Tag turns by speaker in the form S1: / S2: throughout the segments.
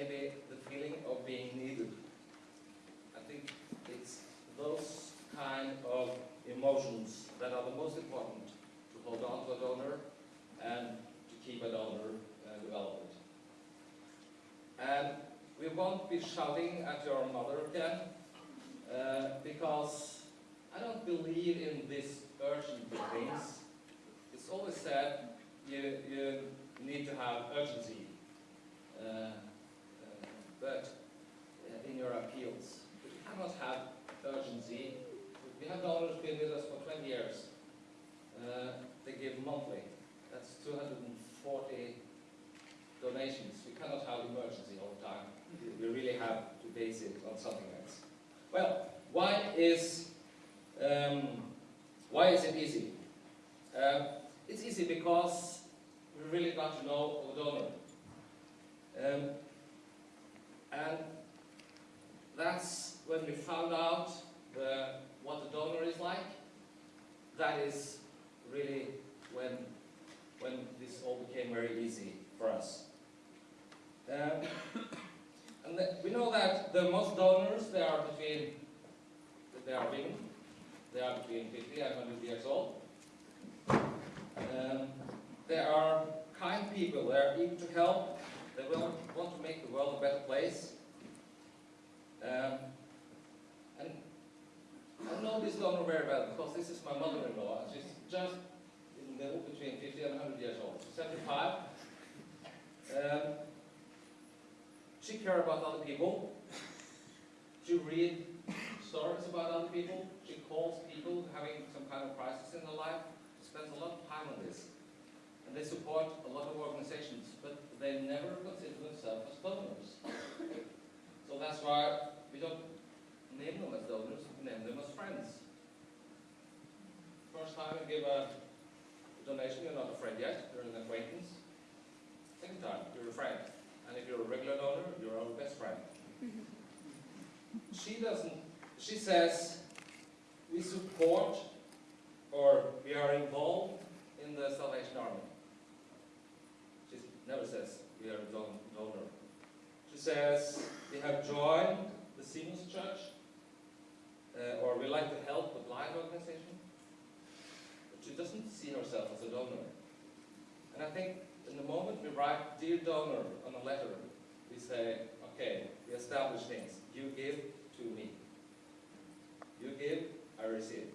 S1: maybe the feeling of being needed. I think it's those kind of emotions that are the most important to hold on to a donor and to keep a donor uh, development. And we won't be shouting at your mother again, uh, because I don't believe in this urgent things. It's always said you, you need to have urgency, dollars been with us for 20 years. Uh, they give monthly. That's 240 donations. We cannot have emergency all the time. We really have to base it on something else. Well, why is um, why is it easy? Uh, it's easy because we really got to know our donor. Um, and that's when we found out the that is really when, when this all became very easy for us. Um, and we know that the most donors, they are between, they are women, they are between 50 and 100 years old. Um, they are kind people, they are eager to help, they will want to make the world a better place. Um, I know this donor very well because this is my mother-in-law. She's just in the middle between 50 and 100 years old. She's 75. Um, she cares about other people. She reads stories about other people. She calls people having some kind of crisis in their life. She spends a lot of time on this. And they support a lot of organizations, but they never consider themselves as donors. So that's why we don't name them as donors, we name them as friends. Give a donation, you're not a friend yet, you're an acquaintance. Second time, you're a friend. And if you're a regular donor, you're our best friend. she doesn't, she says, we support or we are involved in the Salvation Army. She never says we are a don donor. She says we have joined the Seamen's Church, uh, or we like to help the blind organization. But she doesn't see herself as a donor. And I think in the moment we write dear donor on a letter, we say, okay, we establish things. You give to me. You give, I receive.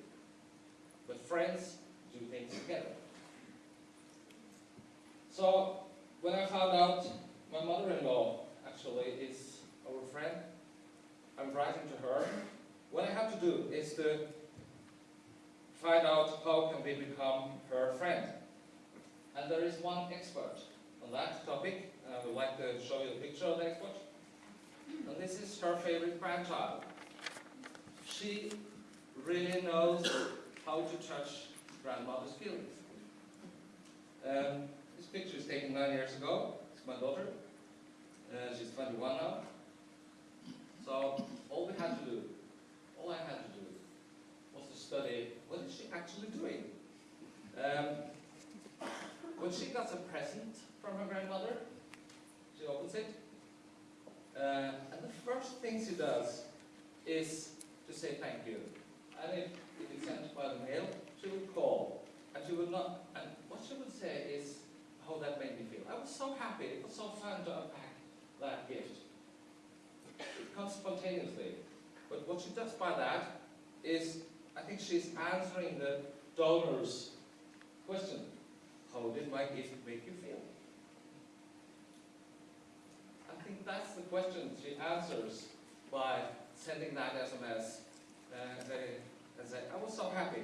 S1: But friends do things together. So when I found out my mother-in-law actually is our friend, I'm writing to her. What I have to do is to find out how can we become her friend. And there is one expert on that topic, I would like to show you a picture of the expert. And this is her favorite grandchild. She really knows how to touch grandmother's feelings. Um, this picture is taken nine years ago. It's my daughter. Uh, she's 21 now. So all we had to do, all I had to do, was to study what is she actually doing. Um, when she gets a present from her grandmother, she opens it, uh, and the first thing she does is to say thank you. And if, if it's sent by the mail, she would call, and she would not, and what she would say is how that made me feel. I was so happy, it was so fun to unpack that gift. It comes spontaneously. But what she does by that is, I think she's answering the donor's question. How did my gift make you feel? I think that's the question she answers by sending that SMS. Uh, they, they say, I was so happy.